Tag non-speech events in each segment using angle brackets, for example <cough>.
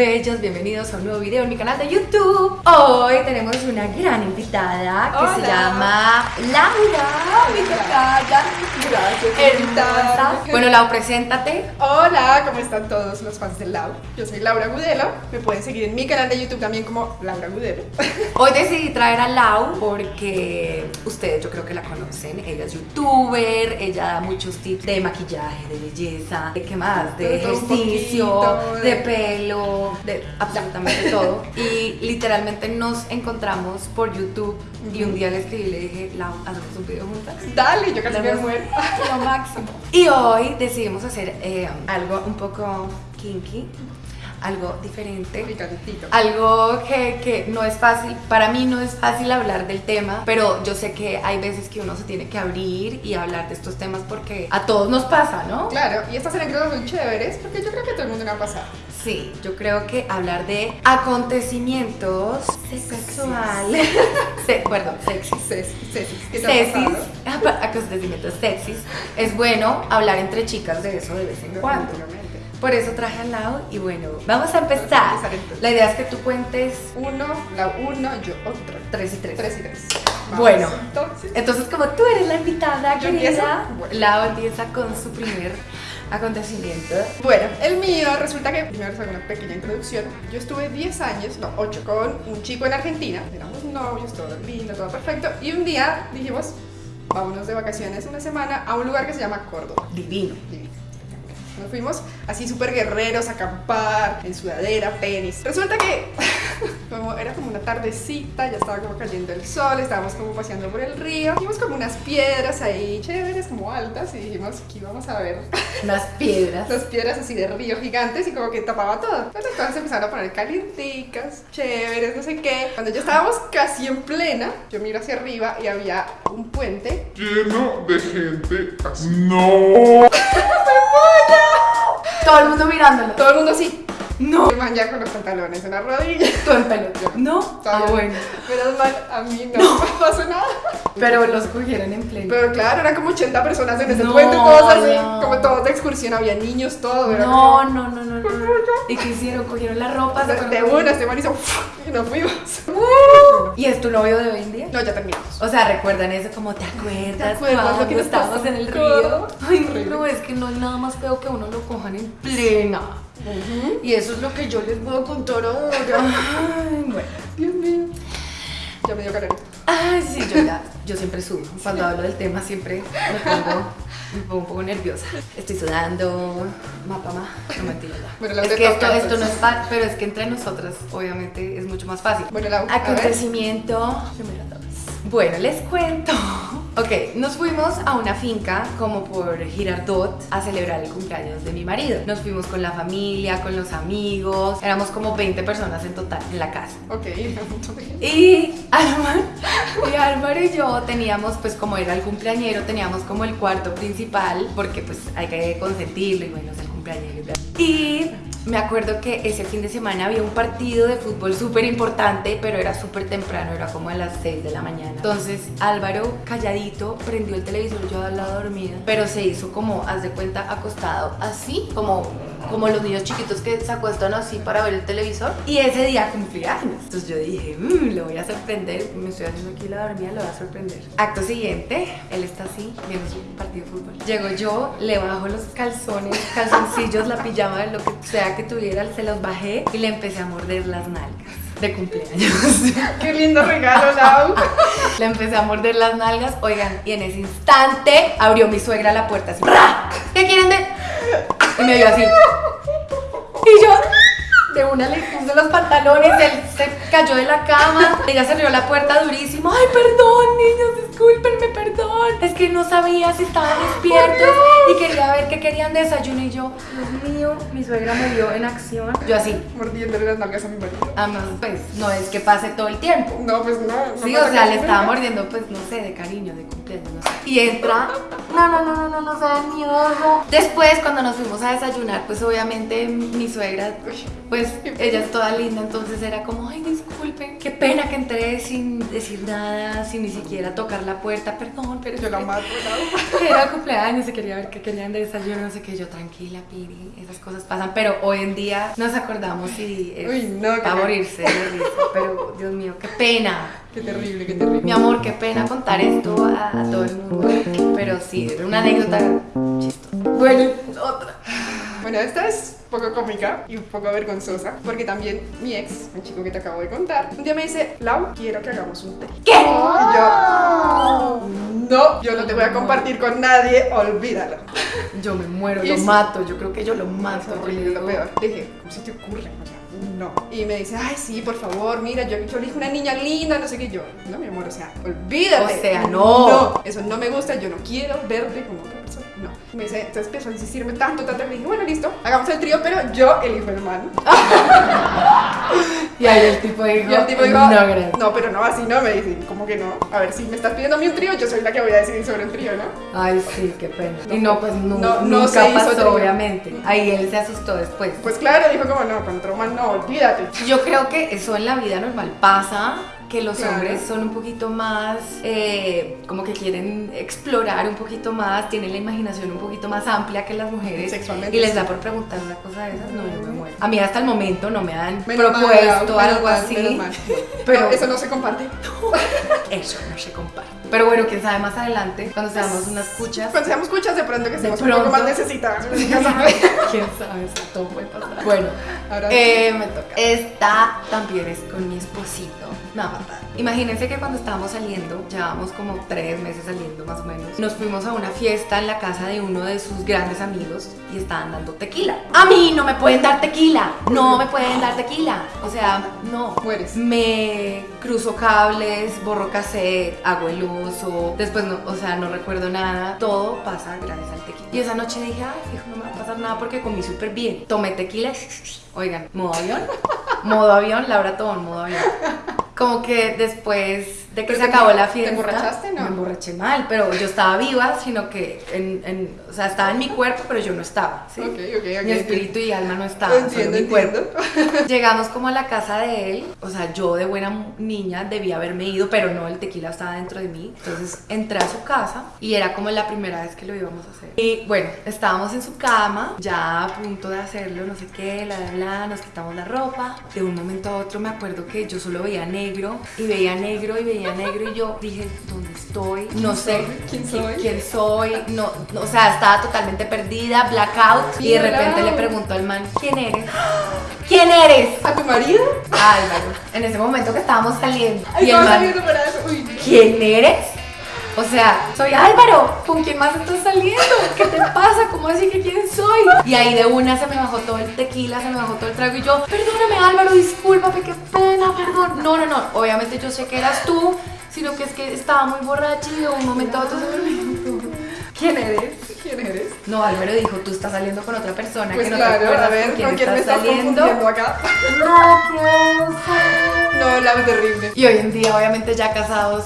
bellos, bienvenidos a un nuevo video en mi canal de YouTube. Hoy tenemos una gran invitada que Hola. se llama Laura, mi tocaya. Gracias. Hermosa. Bueno, Lau, preséntate. Hola, ¿cómo están todos los fans del Lau? Yo soy Laura Gudelo. Me pueden seguir en mi canal de YouTube también como Laura Gudelo. <laughs> Hoy decidí traer a Lau porque ustedes yo creo que la conocen. Ella es youtuber, ella da muchos tips de maquillaje, de belleza, de qué más, de De ejercicio, poquito, de de- pelo, de absolutamente <laughs> todo. Y literalmente nos encontramos por YouTube y un día le escribí y le dije, Lau, hacemos un video juntas. Dale, yo casi me Damos muero. Lo máximo. <laughs> Y hoy decidimos hacer eh, algo un poco kinky, algo diferente. Picantito. Algo que, que no es fácil, para mí no es fácil hablar del tema, pero yo sé que hay veces que uno se tiene que abrir y hablar de estos temas porque a todos nos pasa, ¿no? Claro, y estas anécdotas muy chéveres porque yo creo que a todo el mundo le va a pasar. Sí, yo creo que hablar de acontecimientos sexuales, <laughs> <laughs> se, perdón, sexys, Ceci, Ceci, ¿qué te ha sexys, pasado? <laughs> acontecimientos sexys, es bueno hablar entre chicas de eso de vez en cuando. Por eso traje al lado y bueno, vamos a Vamos a empezar. La idea es que tú cuentes Uno, la uno, yo otro. tres y tres. Tres y tres. Bueno. entonces. Entonces, como tú eres la invitada, ¿Yo querida? Bueno. Lau empieza con su primer acontecimiento. Bueno, el mío resulta que, primero hago una pequeña introducción. Yo estuve 10 años, no, 8, con un chico en Argentina. Éramos novios, todo lindo, todo perfecto. Y un día dijimos, vámonos de vacaciones una semana a un lugar que se llama Córdoba. Divino. Divino. Fuimos así súper guerreros a acampar, en sudadera, tenis. Resulta que <laughs> como era como una tardecita, ya estaba como cayendo el sol, estábamos como paseando por el río. Vimos como unas piedras ahí chéveres, como altas, y dijimos, aquí vamos a ver <laughs> Unas piedras. las piedras así de río gigantes y como que tapaba todo. Entonces empezaron a poner calienticas, chéveres, no sé qué. Cuando ya estábamos casi en plena, yo miro hacia arriba y había un puente. lleno de gente así. <laughs> ¡No! Todo el mundo mirándolo. Todo el mundo así. No. Man ya con los pantalones en la rodilla. <laughs> Tú en pelo. No. Ah, Todavía- bueno. Menos mal, a mí no, me pasó nada. Pero los cogieron en pleno. Pero claro, eran como 80 personas en ese No, puente, todos así, no. como todos de excursión, había niños, todo. Era No, como- no, no, no, no. <laughs> ¿Y qué hicieron? Cogieron la ropa. De, una, este man hizo y nos fuimos. ¿Y es tu novio de hoy en día? No, ya terminamos. O sea, recuerdan eso como te acuerdas, ¿Te acuerdas lo cuando que nos estábamos en el río. Ay, Horrible. no, es que no hay nada más feo que uno lo cojan en plena. Y eso es lo que yo les puedo contar ahora. Ay, bueno. Dios mío. Ya me dio calor. Ay, sí, yo ya, yo siempre subo. Cuando hablo del tema siempre me pongo, me pongo un poco nerviosa. Estoy sudando, mapa, ma, no mentira. Bueno, la es que esto, esto no es fácil, pero es que entre nosotras obviamente es mucho más fácil. Bueno, la. Acontecimiento número 2. Bueno, les cuento. Ok, nos fuimos a una finca como por Girardot a celebrar el cumpleaños de mi marido. Nos fuimos con la familia, con los amigos. Éramos como 20 personas en total en la casa. Ok. <laughs> Y Álvaro, y Álvaro y yo teníamos, pues como era el cumpleañero, teníamos como el cuarto principal, porque pues hay que consentirlo y bueno, es el cumpleañero. Y me acuerdo que ese fin de semana había un partido de fútbol súper importante, pero era súper temprano, era como a las 6 de la mañana. Entonces Álvaro, calladito, prendió el televisor, yo al lado dormida, pero se hizo como, haz de cuenta, acostado así, como, como los niños chiquitos que se acuestan así para ver el televisor. Y ese día cumplía años. Entonces yo dije, "Mm, lo voy a sorprender, me estoy haciendo aquí la dormida, lo voy a sorprender. Acto siguiente, él está así, viendo su partido de fútbol. Llego yo, le bajo los calzones, calzoncillos, la pijama, lo que sea que tuviera, se los bajé y le empecé a morder las nalgas de cumpleaños. <laughs> Qué lindo regalo, Lau. <laughs> Le empecé a morder las nalgas, oigan, y en ese instante abrió mi suegra la puerta así. ¿Qué quieren de...? Y me vio así. Y yo de una le puse los pantalones, él se cayó de la cama, ella cerró la puerta durísimo. Ay, perdón, niños, discúlpenme, perdón. Es que no sabía si estaban despiertos y quería ver qué querían de desayuno. Y yo, Dios mío, mi suegra me vio en acción. Yo así, Mordiéndole las nalgas a mi marido. además, pues no es que pase todo el tiempo. No, pues no. no Sí, o sea, le estaba mordiendo, pues, no sé, de cariño, de cumpleaños, no sé. Y entra, no, no, no, no, no, no, sea miedoso. Después, cuando nos fuimos a desayunar, pues, obviamente, mi suegra, pues, pues <laughs> ella es toda linda, entonces era como, ay, disculpen, qué pena que entré sin decir nada, sin ni siquiera tocar la puerta, perdón, pero Yo la mato, <laughs> era cumpleaños, se quería ver qué querían de desayuno, no sé qué, yo tranquila, Piri, esas cosas pasan, pero hoy en día nos acordamos y es Uy, no, para pena. morirse pero Dios mío, qué pena. Qué terrible, qué terrible. Mi amor, qué pena contar esto a, a todo el mundo, pero sí, era una anécdota chistosa. Bueno. Bueno, esta es un poco cómica y un poco vergonzosa, porque también mi ex, un chico que te acabo de contar, un día me dice, Lau, quiero que hagamos un té. ¿Qué? Y yo, no, yo no te voy a compartir con nadie, olvídalo. Yo me muero, lo sí. mato, yo creo que yo lo mato. Eso yo fue le lo peor. Dije, ¿cómo se te ocurre? O sea, no. Y me dice, ay, sí, por favor, mira, yo, yo elijo una niña linda, no sé qué. Yo, no, mi amor, o sea, olvídate. O sea, no. No, eso no me gusta, yo no quiero verte como otra persona. Me dice, entonces empezó a insistirme tanto, tanto, le dije, bueno, listo, hagamos el trío, pero yo elijo el man. <laughs> Y ahí el tipo dijo, Y el tipo dijo, no, gracias. no, pero no, así no, me dice, ¿cómo que no? A ver, si me estás pidiendo a mí un trío, yo soy la que voy a decidir sobre el trío, ¿no? Ay, sí, qué pena. No, y no, pues no, no nunca se hizo pasó, obviamente. Ahí él se asustó después. Pues claro, dijo como, no, con otro man no, olvídate. Yo creo que eso en la vida normal pasa, que los Claro. hombres son un poquito más, eh, como que quieren explorar un poquito más, tienen la imaginación un poquito más amplia que las mujeres. Sexualmente, Y les da por preguntar una cosa de esas, no, yo me muero. A mí hasta el momento no me han Menos propuesto algo mal, así, <laughs> pero No, eso no se comparte. <laughs> eso no se comparte. Pero bueno, quién sabe más adelante, cuando seamos unas cuchas, Cuando seamos escuchas, de pronto que estemos un pronto. poco más necesitadas. <laughs> quién sabe, eso todo puede pasar. Bueno, Ahora Eh, me toca. Esta también es con mi esposito. Me Imagínense que cuando estábamos saliendo, llevábamos como tres meses saliendo más o menos, nos fuimos a una fiesta en la casa de uno de sus grandes amigos y estaban dando tequila. A mí no me pueden dar tequila. No me pueden dar tequila. O sea, no. Mueres. Me cruzo cables, borro cassette, hago el uso. Después, no, o sea, no recuerdo nada. Todo pasa gracias al tequila. Y esa noche dije, ay, hijo, no me va a pasar nada porque comí súper bien. Tomé tequila. <laughs> Oigan, modo avión. <laughs> Modo avión, Laura todo en modo avión. Como que después de que ¿Pero se te acabó la te fiesta. emborrachaste, no? Me emborraché mal, pero yo estaba viva, sino que en, en- o sea, estaba en mi cuerpo, pero yo no estaba. ¿sí? Ok, ok, ok. Mi espíritu y alma no estaban, solo Entiendo, mi cuerpo. entiendo. <laughs> Llegamos como a la casa de él, o sea, yo de buena niña debía haberme ido, pero no, el tequila estaba dentro de mí. Entonces entré a su casa y era como la primera vez que lo íbamos a hacer. Y bueno, estábamos en su cama, ya a punto de hacerlo, no sé qué, la bla, bla, nos quitamos la ropa. De un momento a otro me acuerdo que yo solo veía negro y veía negro y veía negro y yo dije, ¿dónde estoy? No sé ¿Quién qui- soy? quién soy, no, no, o sea, estaba totalmente perdida, blackout y de repente le pregunto al man, ¿quién eres? ¿Quién eres? ¿A tu marido? Álvaro, en ese momento que estábamos saliendo. Ay, y el man. ¿quién eres? O sea, soy Álvaro, ¿con quién más estás saliendo? ¿Qué te pasa? ¿Cómo así que quién soy? Y ahí de una se me bajó todo el tequila, se me bajó todo el trago y yo, perdóname Álvaro, discúlpame, qué pena, perdón. No, no, no, obviamente yo sé que eras tú, sino que es que estaba muy borracha y de un momento a otro se me olvidó. ¿Quién eres? ¿Quién eres? No, Álvaro dijo, tú estás saliendo con otra persona Pues que no te claro, acuerdas a ver, con quién ¿con quién me estás estás saliendo. confundiendo acá? No ser. No, la terrible. Y hoy en día, obviamente, ya casados,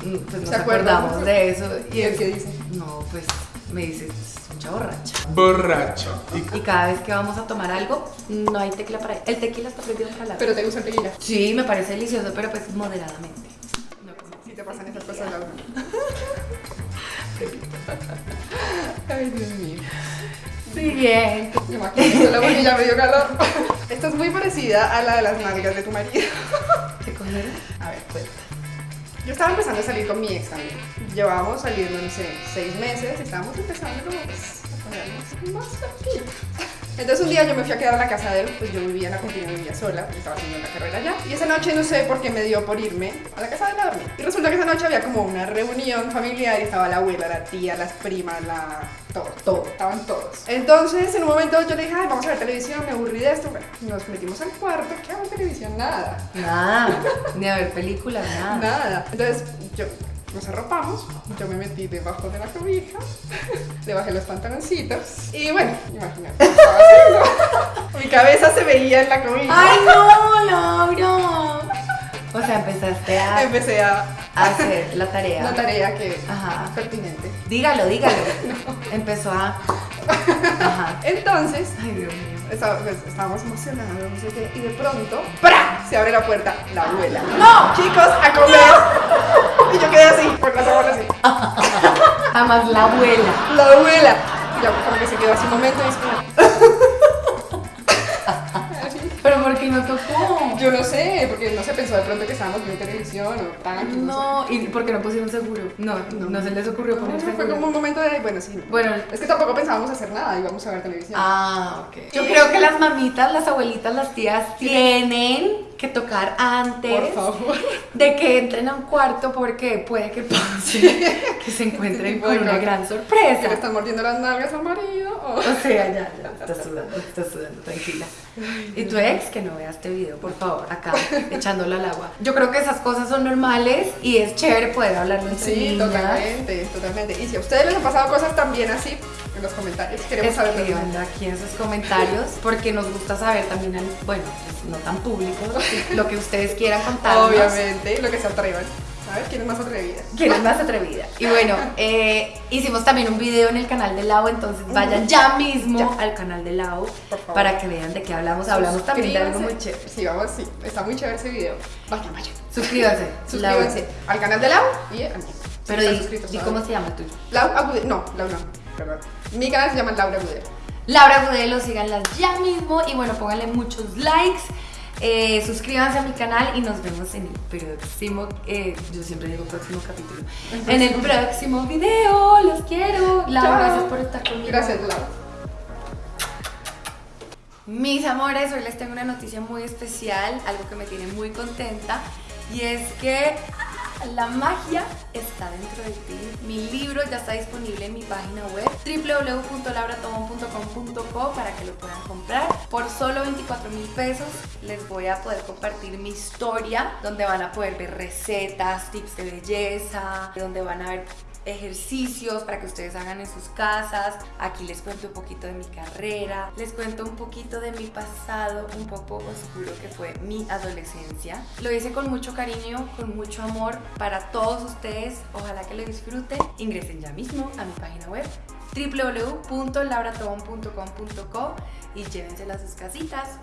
pues nos acordamos de eso. ¿Y él es- qué dice? No, pues me dice, es mucha borracha. Borracho. Y Y cada vez que vamos a tomar algo, no hay tequila para él. El tequila está prohibido para la Pero te gusta el tequila. Sí, me parece delicioso, pero pues moderadamente. No como- Si te pasan esas cosas, Laura. <laughs> Ay, Dios mío. Siguiente. Me imagino solo porque ya me dio calor. Esta es muy parecida a la de las nalgas de tu marido. ¿Qué cosa era? A ver, cuenta. Yo estaba empezando a salir con mi ex también. Llevábamos saliendo, no sé, seis meses. Estábamos empezando como pues, a ponernos más tranquilos. Entonces un día yo me fui a quedar a la casa de él, pues yo vivía en la Argentina, vivía sola, estaba haciendo la carrera allá. Y esa noche no sé por qué me dio por irme a la casa de él a dormir. Y resulta que esa noche había como una reunión familiar y estaba la abuela, la tía, las primas, la... todo, todo, estaban todos. Entonces en un momento yo le dije, ay, vamos a ver televisión, me aburrí de esto. Bueno, nos metimos al cuarto, ¿qué hago en televisión? Nada. Nada, ni a ver películas, nada. Nada. Entonces, yo nos arropamos, yo me metí debajo de la cobija, <laughs> le bajé los pantaloncitos y bueno, imagínate. ¿qué estaba haciendo? <laughs> Mi cabeza se veía en la cobija. ¡Ay, no, Laura! O sea, empezaste a, Empecé a a hacer la tarea. una tarea que Ajá. pertinente. Dígalo, dígalo. <laughs> Empezó a. Ajá. Entonces, Ay, Dios mío. Pues, estábamos emocionados, no sé qué, y de pronto, ¡pra! Se abre la puerta, la abuela. ¡No! Chicos, a comer. Y yo quedé así, con las abuelas así. Además, la abuela. La abuela. Y ya como que se quedó así un momento y es como. Yo no sé, porque no se pensó de pronto que estábamos viendo televisión o tanques, no, No, ¿y por qué no pusieron seguro? No, no, se les ocurrió sé. No, poner no, fue como un momento de, bueno, sí. Bueno, Es que tampoco pensábamos hacer nada, íbamos a ver televisión. ah, ok. Yo creo que las mamitas, las abuelitas, las tías tienen que tocar antes Por favor. de que entren a un cuarto porque puede que pase que se encuentren con una cosas. gran Que le sorpresa. están mordiendo las nalgas al marido. o- O sea, ya, ya, estás sudando, estás sudando, tranquila. Y tu ex, que no vea este video, por favor, acá, <laughs> echándolo al agua. Yo creo que esas cosas son normales y es chévere poder hablarlo entre Sí, niñas. totalmente, totalmente. Y si a ustedes les han pasado cosas también así, en los comentarios queremos saber aquí en sus comentarios porque nos gusta saber también, al- bueno, pues, no tan público, <laughs> lo que ustedes quieran contarnos. Obviamente, lo que se atrevan. Ver, ¿quién es más atrevida? ¿Quién es más atrevida? Y bueno, eh, hicimos también un video en el canal de Lau, entonces vayan ya mismo al canal de Lau para que vean de qué hablamos. Hablamos también de algo muy chévere. Sí, vamos, sí. Está muy chévere ese video. Vayan, vayan. Suscríbanse. <laughs> Suscríbanse al canal de Lau y a mí. Pero di, cómo se llama el tuyo. Lau Agudelo. No, Lau no. Perdón. Mi canal se llama Laura Agudelo. Laura Gudelo, síganlas ya mismo y bueno, pónganle muchos likes. Eh, suscríbanse a mi canal y nos vemos en el próximo, eh, yo siempre digo próximo capítulo, en el próximo video, los quiero. Laura, Chao. gracias por estar conmigo. Gracias, Lau. Mis amores, hoy les tengo una noticia muy especial, algo que me tiene muy contenta y es que la magia está dentro de ti. Mi libro ya está disponible en mi página web www.lauratomon.com.co para que lo puedan comprar. Por solo 24 mil pesos les voy a poder compartir mi historia donde van a poder ver recetas, tips de belleza, donde van a ver ejercicios para que ustedes hagan en sus casas. Aquí les cuento un poquito de mi carrera, les cuento un poquito de mi pasado un poco oscuro que fue mi adolescencia. Lo hice con mucho cariño, con mucho amor para todos ustedes. Ojalá que lo disfruten. Ingresen ya mismo a mi página web www.lauratobon.com.co y llévensela a sus casitas.